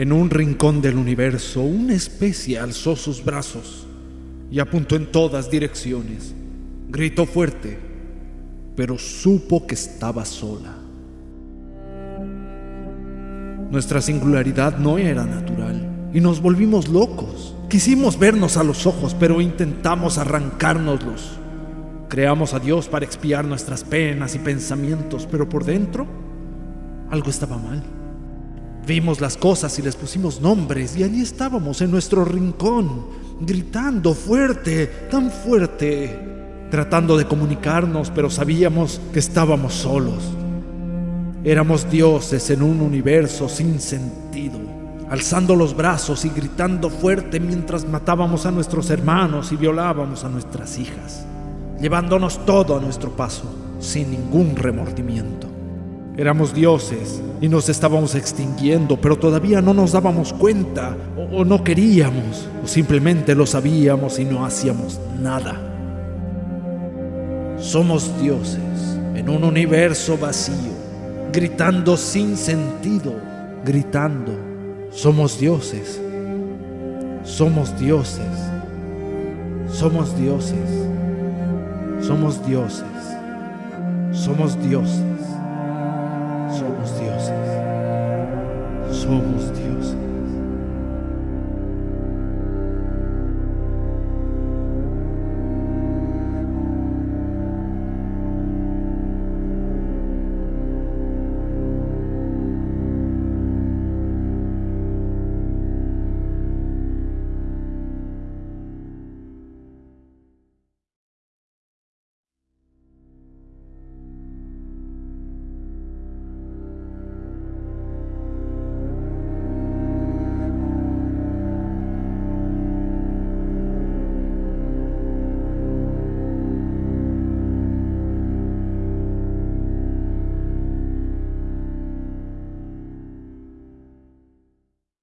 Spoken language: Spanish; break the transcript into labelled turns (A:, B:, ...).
A: En un rincón del universo, una especie alzó sus brazos y apuntó en todas direcciones. Gritó fuerte, pero supo que estaba sola. Nuestra singularidad no era natural y nos volvimos locos. Quisimos vernos a los ojos, pero intentamos arrancárnoslos. Creamos a Dios para expiar nuestras penas y pensamientos, pero por dentro algo estaba mal. Vimos las cosas y les pusimos nombres y allí estábamos en nuestro rincón, gritando fuerte, tan fuerte, tratando de comunicarnos, pero sabíamos que estábamos solos. Éramos dioses en un universo sin sentido, alzando los brazos y gritando fuerte mientras matábamos a nuestros hermanos y violábamos a nuestras hijas, llevándonos todo a nuestro paso, sin ningún remordimiento. Éramos dioses y nos estábamos extinguiendo, pero todavía no nos dábamos cuenta, o, no queríamos, o simplemente lo sabíamos y no hacíamos nada. Somos dioses en un universo vacío, gritando sin sentido, gritando. Somos dioses. Somos dioses. Somos dioses. Somos dioses. Somos dioses somos dioses. Somos dioses.